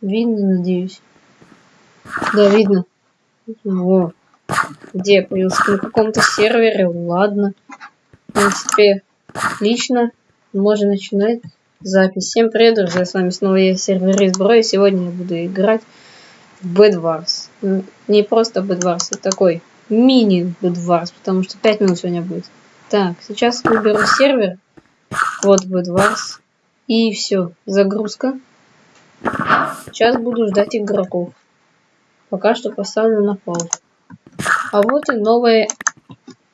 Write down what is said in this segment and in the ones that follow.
Видно, надеюсь. Да, видно. Во. Где я появился? На каком-то сервере. Ладно. В принципе, отлично. Можно начинать запись. Всем привет, друзья. С вами снова я, сервер Бро. И сегодня я буду играть в Bed Wars. Не просто Bed Wars, а такой мини Bed Wars, потому что 5 минут сегодня будет. Так, сейчас выберу сервер. Вот Bed Wars. И все, загрузка. Сейчас буду ждать игроков. Пока что поставлю на паузу. А вот и новая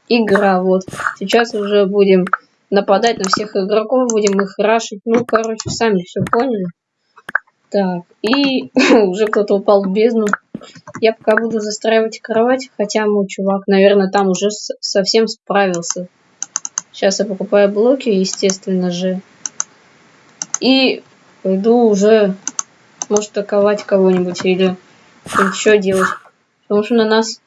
игра. Вот. Сейчас уже будем нападать на всех игроков, будем их рашить. Ну, короче, сами все поняли. Так, и уже кто-то упал в бездну. Я пока буду застраивать кровать, хотя мой чувак, наверное, там уже совсем справился. Сейчас я покупаю блоки, естественно же. И пойду уже, может, атаковать кого-нибудь или еще делать. Потому что на нас...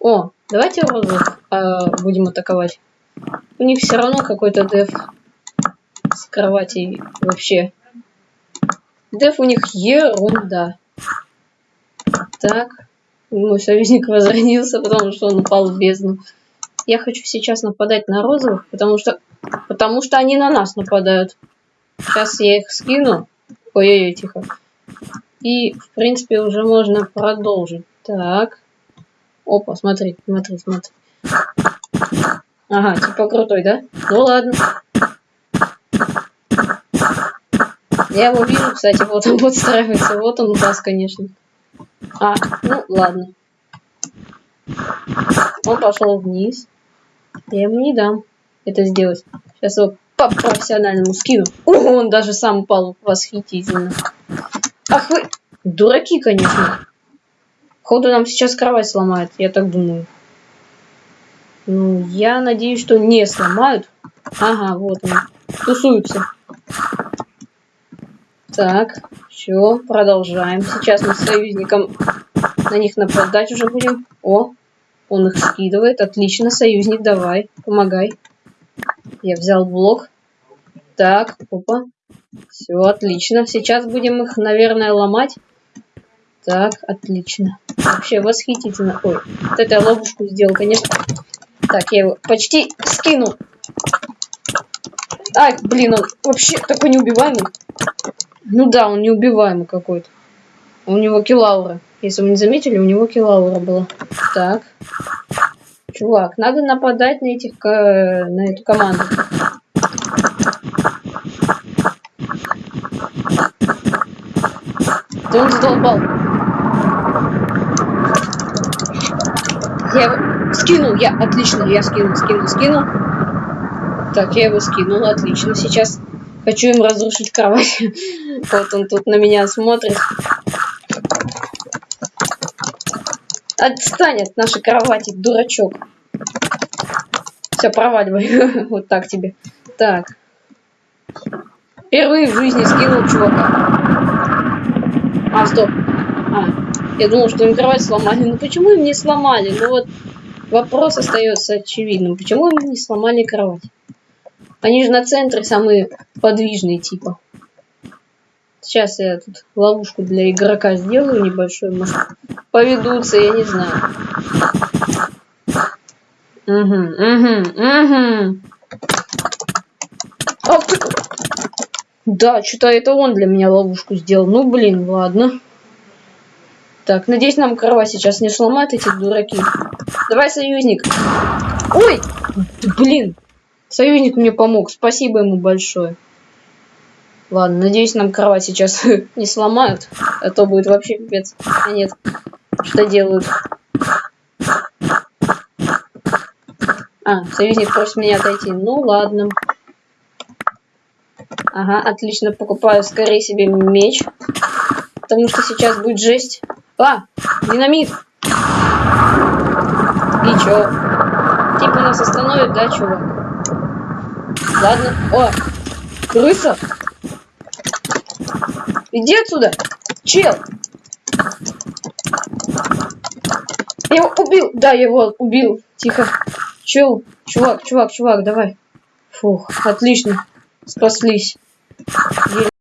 О, давайте розовых а, будем атаковать. У них все равно какой-то деф с кроватей вообще. Деф у них ерунда. Так. Мой союзник возродился, потому что он упал в бездну. Я хочу сейчас нападать на розовых, потому что... Потому что они на нас нападают. Сейчас я их скину. Ой-ой-ой, тихо. И, в принципе, уже можно продолжить. Так. Опа, смотри, смотри, смотри. Ага, типа крутой, да? Ну ладно. Я его вижу, кстати, вот он подстраивается. Вот он у вас, конечно. А, ну ладно. Он пошел вниз. Я ему не дам это сделать. Сейчас его по профессиональному скину. О, он даже сам упал восхитительно. Ах вы, дураки, конечно. Ходу нам сейчас кровать сломает, я так думаю. Ну, я надеюсь, что не сломают. Ага, вот они. Тусуются. Так, все, продолжаем. Сейчас мы с союзником на них нападать уже будем. О, он их скидывает. Отлично, союзник, давай, помогай. Я взял блок. Так, опа. Все, отлично. Сейчас будем их, наверное, ломать. Так, отлично. Вообще восхитительно. Ой, вот эту ловушку сделал, конечно. Так, я его почти скинул. Ай, блин, он вообще такой неубиваемый. Ну да, он неубиваемый какой-то. У него килаура. Если вы не заметили, у него килаура была. Так. Чувак, надо нападать на этих на эту команду. Да он задолбал. Я его скинул, я отлично, я скинул, скинул, скинул. Так, я его скинул, отлично. Сейчас хочу им разрушить кровать. вот он тут на меня смотрит. Отстань от нашей кровати, дурачок. Все, проваливай. вот так тебе. Так. Впервые в жизни скинул чувака. А, стоп. А, я думал, что им кровать сломали. Ну почему им не сломали? Ну вот вопрос остается очевидным. Почему им не сломали кровать? Они же на центре самые подвижные типа. Сейчас я тут ловушку для игрока сделаю небольшой, может поведутся, я не знаю. Угу, угу, угу. Ты... Да, что-то это он для меня ловушку сделал. Ну, блин, ладно. Так, надеюсь, нам корова сейчас не сломает эти дураки. Давай, союзник. Ой, блин. Союзник мне помог. Спасибо ему большое. Ладно, надеюсь, нам кровать сейчас не сломают, а то будет вообще пипец. А нет, что делают? А, союзник просит меня отойти. Ну, ладно. Ага, отлично, покупаю скорее себе меч. Потому что сейчас будет жесть. А, динамит! И чё? Типа нас остановит, да, чувак? Ладно. О, крыса! Иди отсюда! Чел! Я его убил! Да, я его убил. Тихо. Чел, чувак, чувак, чувак, давай. Фух, отлично. Спаслись. 你